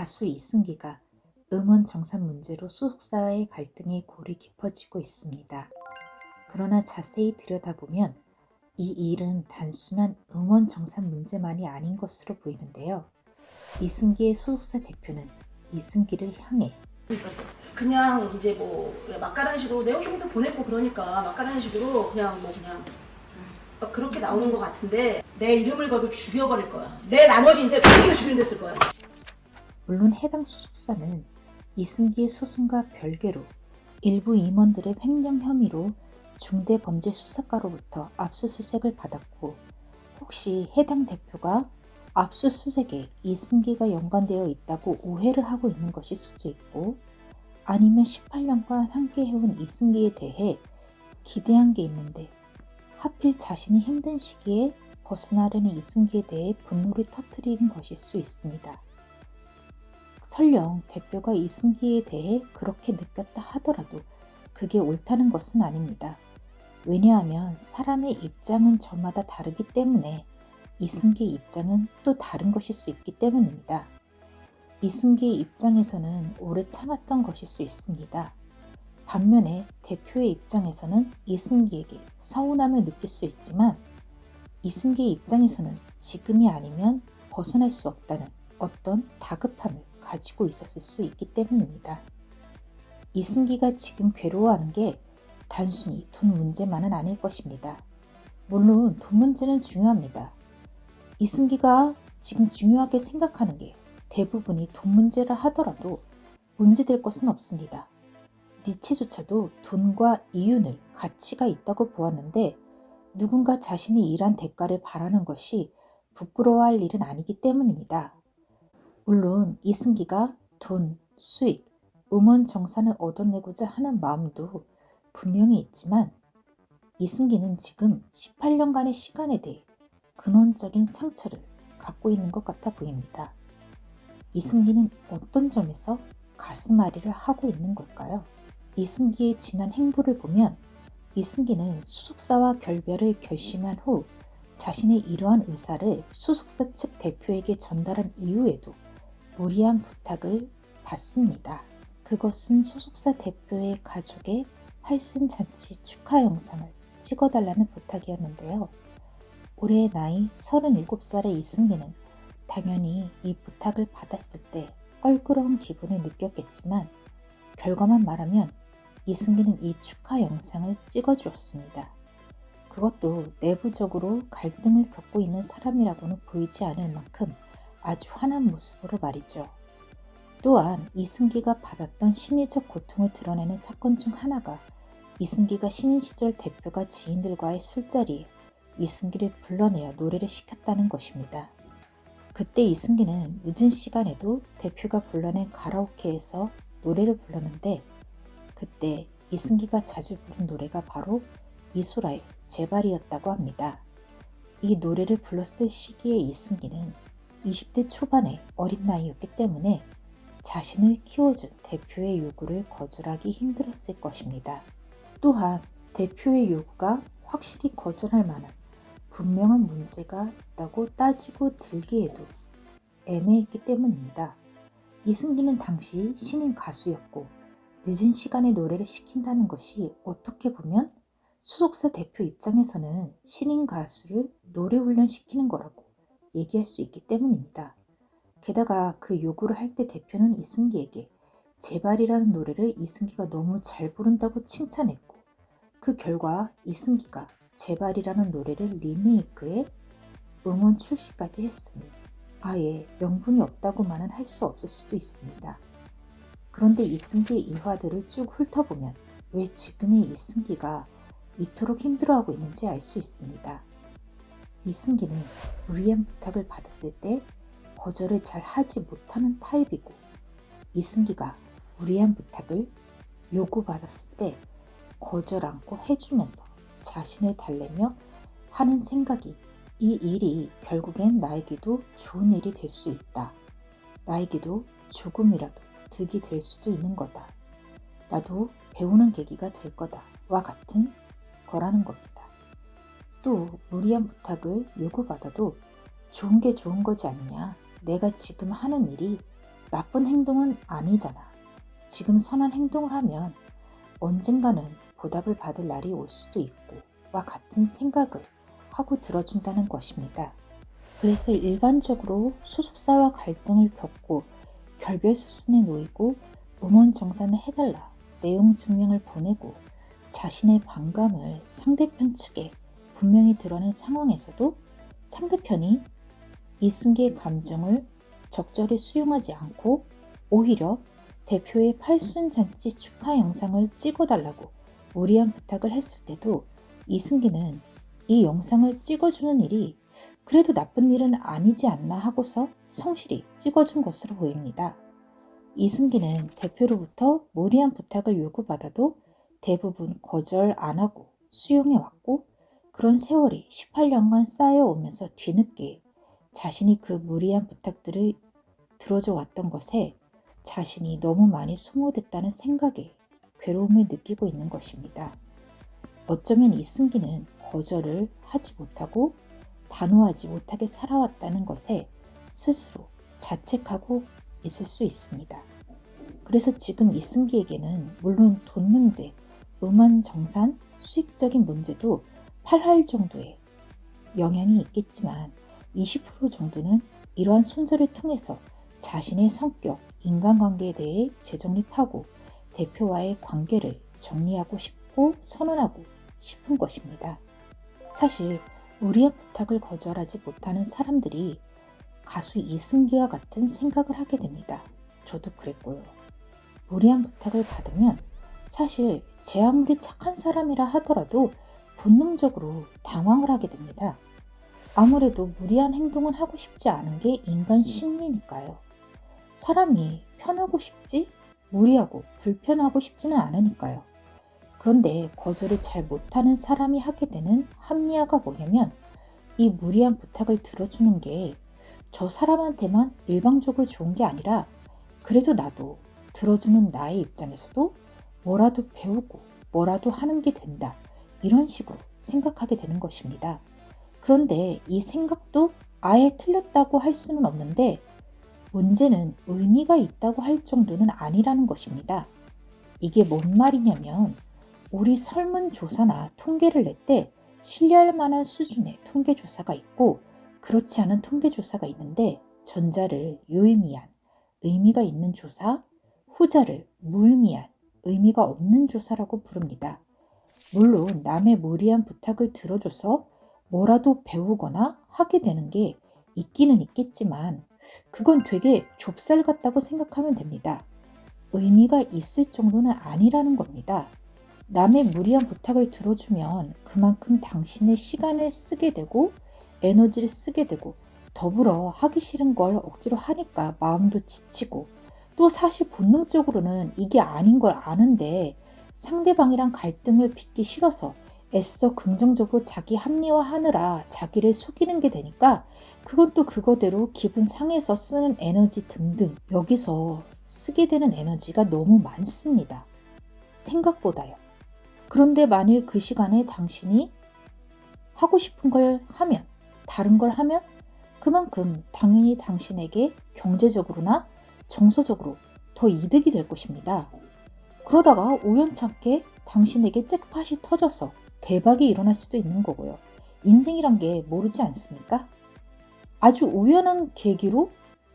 가수 이승기가 음원 정산 문제로 소속사와의 갈등이 골이 깊어지고 있습니다. 그러나 자세히 들여다보면 이 일은 단순한 음원 정산 문제만이 아닌 것으로 보이는데요. 이승기의 소속사 대표는 이승기를 향해. 그냥 이제 뭐 막가라는 식으로 내용 좀더 보냈고 그러니까 막가라는 식으로 그냥 뭐 그냥 막 그렇게 나오는 것 같은데 내 이름을 걸고 죽여버릴 거야. 내 나머지 어떻게 죽이는 데쓸 거야. 물론 해당 소속사는 이승기의 소송과 별개로 일부 임원들의 횡령 혐의로 중대범죄수사과로부터 압수수색을 받았고 혹시 해당 대표가 압수수색에 이승기가 연관되어 있다고 오해를 하고 있는 것일 수도 있고 아니면 18년간 함께 해온 이승기에 대해 기대한 게 있는데 하필 자신이 힘든 시기에 벗어나려는 이승기에 대해 분노를 터뜨리는 것일 수 있습니다. 설령 대표가 이승기에 대해 그렇게 느꼈다 하더라도 그게 옳다는 것은 아닙니다. 왜냐하면 사람의 입장은 저마다 다르기 때문에 이승기의 입장은 또 다른 것일 수 있기 때문입니다. 이승기의 입장에서는 오래 참았던 것일 수 있습니다. 반면에 대표의 입장에서는 이승기에게 서운함을 느낄 수 있지만 이승기의 입장에서는 지금이 아니면 벗어날 수 없다는 어떤 다급함을 가지고 있었을 수 있기 때문입니다. 이승기가 지금 괴로워하는 게 단순히 돈 문제만은 아닐 것입니다. 물론 돈 문제는 중요합니다. 이승기가 지금 중요하게 생각하는 게 대부분이 돈 문제라 하더라도 문제될 것은 없습니다. 니체조차도 돈과 이윤을 가치가 있다고 보았는데 누군가 자신이 일한 대가를 바라는 것이 부끄러워할 일은 아니기 때문입니다. 물론 이승기가 돈, 수익, 음원 정산을 얻어내고자 하는 마음도 분명히 있지만 이승기는 지금 18년간의 시간에 대해 근원적인 상처를 갖고 있는 것 같아 보입니다. 이승기는 어떤 점에서 가슴앓이를 하고 있는 걸까요? 이승기의 지난 행보를 보면 이승기는 소속사와 결별을 결심한 후 자신의 이러한 의사를 소속사 측 대표에게 전달한 이후에도 무리한 부탁을 받습니다. 그것은 소속사 대표의 가족의 팔순잔치 축하 영상을 찍어달라는 부탁이었는데요. 올해 나이 37살의 이승기는 당연히 이 부탁을 받았을 때 껄끄러운 기분을 느꼈겠지만 결과만 말하면 이승기는 이 축하 영상을 찍어주었습니다. 그것도 내부적으로 갈등을 겪고 있는 사람이라고는 보이지 않을 만큼 아주 환한 모습으로 말이죠. 또한 이승기가 받았던 심리적 고통을 드러내는 사건 중 하나가 이승기가 신인 시절 대표가 지인들과의 술자리에 이승기를 불러내어 노래를 시켰다는 것입니다. 그때 이승기는 늦은 시간에도 대표가 불러낸 가라오케에서 노래를 불렀는데 그때 이승기가 자주 부른 노래가 바로 이소라의 제발이었다고 합니다. 이 노래를 불렀을 시기에 이승기는 20대 초반의 어린 나이였기 때문에 자신을 키워준 대표의 요구를 거절하기 힘들었을 것입니다. 또한 대표의 요구가 확실히 거절할 만한 분명한 문제가 있다고 따지고 들기에도 애매했기 때문입니다. 이승기는 당시 신인 가수였고 늦은 시간에 노래를 시킨다는 것이 어떻게 보면 소속사 대표 입장에서는 신인 가수를 노래 훈련시키는 거라고 얘기할 수 있기 때문입니다. 게다가 그 요구를 할 때 대표는 이승기에게 제발이라는 노래를 이승기가 너무 잘 부른다고 칭찬했고 그 결과 이승기가 제발이라는 노래를 리메이크해 음원 출시까지 했으니 아예 명분이 없다고만은 할 수 없을 수도 있습니다. 그런데 이승기의 일화들을 쭉 훑어보면 왜 지금의 이승기가 이토록 힘들어하고 있는지 알 수 있습니다. 이승기는 무리한 부탁을 받았을 때 거절을 잘 하지 못하는 타입이고 이승기가 무리한 부탁을 요구받았을 때 거절 않고 해주면서 자신을 달래며 하는 생각이 이 일이 결국엔 나에게도 좋은 일이 될 수 있다. 나에게도 조금이라도 득이 될 수도 있는 거다. 나도 배우는 계기가 될 거다. 와 같은 거라는 겁니다. 또 무리한 부탁을 요구받아도 좋은 게 좋은 거지 않냐. 내가 지금 하는 일이 나쁜 행동은 아니잖아. 지금 선한 행동을 하면 언젠가는 보답을 받을 날이 올 수도 있고 와 같은 생각을 하고 들어준다는 것입니다. 그래서 일반적으로 소속사와 갈등을 겪고 결별 수순에 놓이고 음원 정산을 해달라 내용 증명을 보내고 자신의 반감을 상대편 측에 분명히 드러낸 상황에서도 상대편이 이승기의 감정을 적절히 수용하지 않고 오히려 대표의 팔순잔치 축하 영상을 찍어달라고 무리한 부탁을 했을 때도 이승기는 이 영상을 찍어주는 일이 그래도 나쁜 일은 아니지 않나 하고서 성실히 찍어준 것으로 보입니다. 이승기는 대표로부터 무리한 부탁을 요구받아도 대부분 거절 안 하고 수용해 왔고 그런 세월이 18년간 쌓여오면서 뒤늦게 자신이 그 무리한 부탁들을 들어줘 왔던 것에 자신이 너무 많이 소모됐다는 생각에 괴로움을 느끼고 있는 것입니다. 어쩌면 이승기는 거절을 하지 못하고 단호하지 못하게 살아왔다는 것에 스스로 자책하고 있을 수 있습니다. 그래서 지금 이승기에게는 물론 돈 문제, 음원 정산, 수익적인 문제도 8할 정도의 영향이 있겠지만 20% 정도는 이러한 손절을 통해서 자신의 성격, 인간관계에 대해 재정립하고 대표와의 관계를 정리하고 싶고 선언하고 싶은 것입니다. 사실 우리의 부탁을 거절하지 못하는 사람들이 가수 이승기와 같은 생각을 하게 됩니다. 저도 그랬고요. 무리한 부탁을 받으면 사실 제 아무리 착한 사람이라 하더라도 본능적으로 당황을 하게 됩니다. 아무래도 무리한 행동은 하고 싶지 않은 게 인간 심리니까요. 사람이 편하고 싶지 무리하고 불편하고 싶지는 않으니까요. 그런데 거절을 잘 못하는 사람이 하게 되는 합리화가 뭐냐면 이 무리한 부탁을 들어주는 게 저 사람한테만 일방적으로 좋은 게 아니라 그래도 나도 들어주는 나의 입장에서도 뭐라도 배우고 뭐라도 하는 게 된다. 이런 식으로 생각하게 되는 것입니다. 그런데 이 생각도 아예 틀렸다고 할 수는 없는데 문제는 의미가 있다고 할 정도는 아니라는 것입니다. 이게 뭔 말이냐면 우리 설문조사나 통계를 낼 때 신뢰할 만한 수준의 통계조사가 있고 그렇지 않은 통계조사가 있는데 전자를 유의미한 의미가 있는 조사, 후자를 무의미한 의미가 없는 조사라고 부릅니다. 물론 남의 무리한 부탁을 들어줘서 뭐라도 배우거나 하게 되는 게 있기는 있겠지만 그건 되게 좁쌀 같다고 생각하면 됩니다. 의미가 있을 정도는 아니라는 겁니다. 남의 무리한 부탁을 들어주면 그만큼 당신의 시간을 쓰게 되고 에너지를 쓰게 되고 더불어 하기 싫은 걸 억지로 하니까 마음도 지치고 또 사실 본능적으로는 이게 아닌 걸 아는데 상대방이랑 갈등을 빚기 싫어서 애써 긍정적으로 자기 합리화하느라 자기를 속이는 게 되니까 그건 또 그거대로 기분 상해서 쓰는 에너지 등등 여기서 쓰게 되는 에너지가 너무 많습니다. 생각보다요. 그런데 만일 그 시간에 당신이 하고 싶은 걸 하면 다른 걸 하면 그만큼 당연히 당신에게 경제적으로나 정서적으로 더 이득이 될 것입니다. 그러다가 우연찮게 당신에게 잭팟이 터져서 대박이 일어날 수도 있는 거고요. 인생이란 게 모르지 않습니까? 아주 우연한 계기로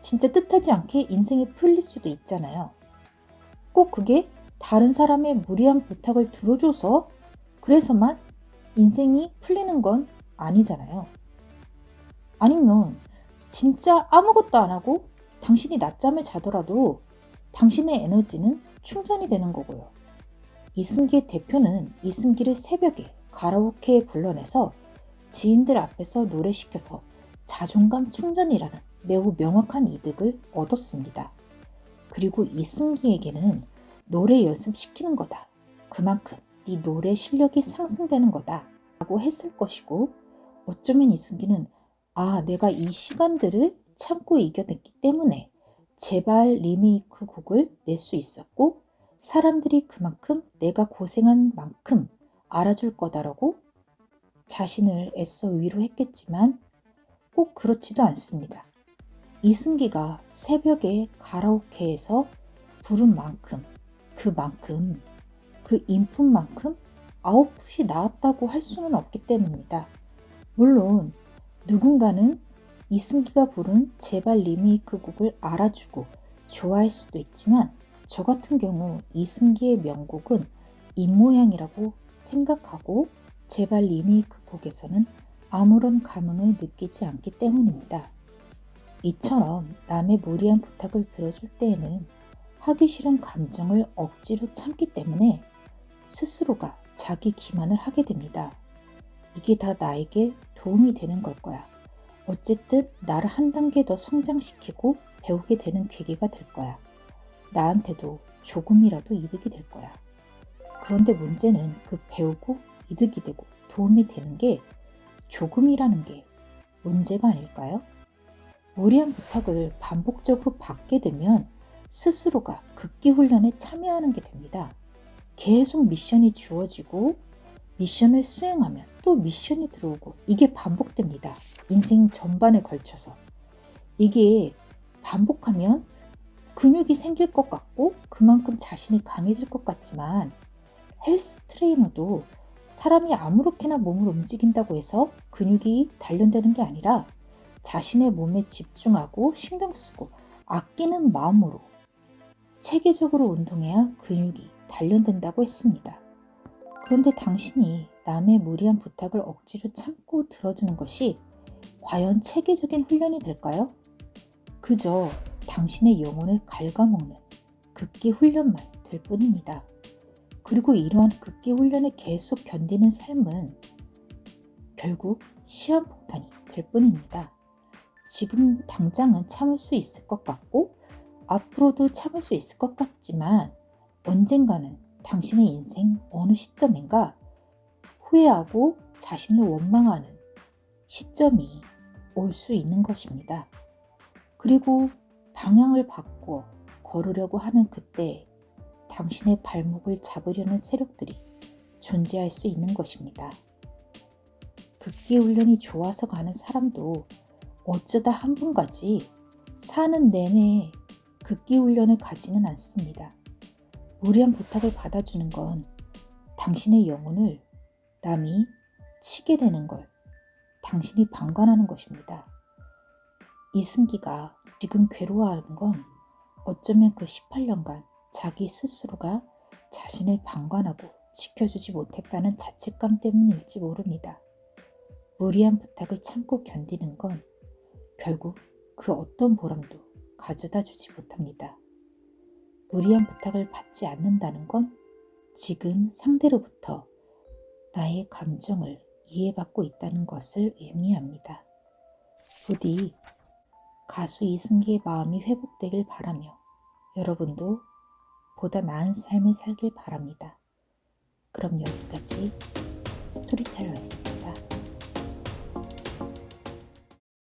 진짜 뜻하지 않게 인생이 풀릴 수도 있잖아요. 꼭 그게 다른 사람의 무리한 부탁을 들어줘서 그래서만 인생이 풀리는 건 아니잖아요. 아니면 진짜 아무것도 안 하고 당신이 낮잠을 자더라도 당신의 에너지는 충전이 되는 거고요. 이승기의 대표는 이승기를 새벽에 가라오케에 불러내서 지인들 앞에서 노래시켜서 자존감 충전이라는 매우 명확한 이득을 얻었습니다. 그리고 이승기에게는 노래 연습시키는 거다. 그만큼 네 노래 실력이 상승되는 거다. 라고 했을 것이고 어쩌면 이승기는 아 내가 이 시간들을 참고 이겨냈기 때문에 제발 리메이크 곡을 낼 수 있었고 사람들이 그만큼 내가 고생한 만큼 알아줄 거다라고 자신을 애써 위로했겠지만 꼭 그렇지도 않습니다. 이승기가 새벽에 가라오케에서 부른 만큼 그만큼 그 인풋만큼 아웃풋이 나왔다고 할 수는 없기 때문입니다. 물론 누군가는 이승기가 부른 제발 리메이크 곡을 알아주고 좋아할 수도 있지만 저 같은 경우 이승기의 명곡은 입모양이라고 생각하고 제발 리메이크 곡에서는 아무런 감흥을 느끼지 않기 때문입니다. 이처럼 남의 무리한 부탁을 들어줄 때에는 하기 싫은 감정을 억지로 참기 때문에 스스로가 자기 기만을 하게 됩니다. 이게 다 나에게 도움이 되는 걸 거야. 어쨌든 나를 한 단계 더 성장시키고 배우게 되는 계기가 될 거야. 나한테도 조금이라도 이득이 될 거야. 그런데 문제는 그 배우고 이득이 되고 도움이 되는 게 조금이라는 게 문제가 아닐까요? 무리한 부탁을 반복적으로 받게 되면 스스로가 극기 훈련에 참여하는 게 됩니다. 계속 미션이 주어지고 미션을 수행하면 또 미션이 들어오고 이게 반복됩니다. 인생 전반에 걸쳐서. 이게 반복하면 근육이 생길 것 같고 그만큼 자신이 강해질 것 같지만 헬스 트레이너도 사람이 아무렇게나 몸을 움직인다고 해서 근육이 단련되는 게 아니라 자신의 몸에 집중하고 신경 쓰고 아끼는 마음으로 체계적으로 운동해야 근육이 단련된다고 했습니다. 그런데 당신이 남의 무리한 부탁을 억지로 참고 들어주는 것이 과연 체계적인 훈련이 될까요? 그저 당신의 영혼을 갉아먹는 극기 훈련만 될 뿐입니다. 그리고 이러한 극기 훈련을 계속 견디는 삶은 결국 시한폭탄이 될 뿐입니다. 지금 당장은 참을 수 있을 것 같고 앞으로도 참을 수 있을 것 같지만 언젠가는 당신의 인생 어느 시점인가 후회하고 자신을 원망하는 시점이 올 수 있는 것입니다. 그리고 방향을 바꿔 걸으려고 하는 그때 당신의 발목을 잡으려는 세력들이 존재할 수 있는 것입니다. 극기 훈련이 좋아서 가는 사람도 어쩌다 한 분까지 사는 내내 극기 훈련을 가지는 않습니다. 무리한 부탁을 받아주는 건 당신의 영혼을 남이 치게 되는 걸 당신이 방관하는 것입니다. 이승기가 지금 괴로워하는 건 어쩌면 그 18년간 자기 스스로가 자신을 방관하고 지켜주지 못했다는 자책감 때문일지 모릅니다. 무리한 부탁을 참고 견디는 건 결국 그 어떤 보람도 가져다 주지 못합니다. 무리한 부탁을 받지 않는다는 건 지금 상대로부터 나의 감정을 이해받고 있다는 것을 의미합니다. 부디 가수 이승기의 마음이 회복되길 바라며 여러분도 보다 나은 삶을 살길 바랍니다. 그럼 여기까지 스토리텔러였습니다.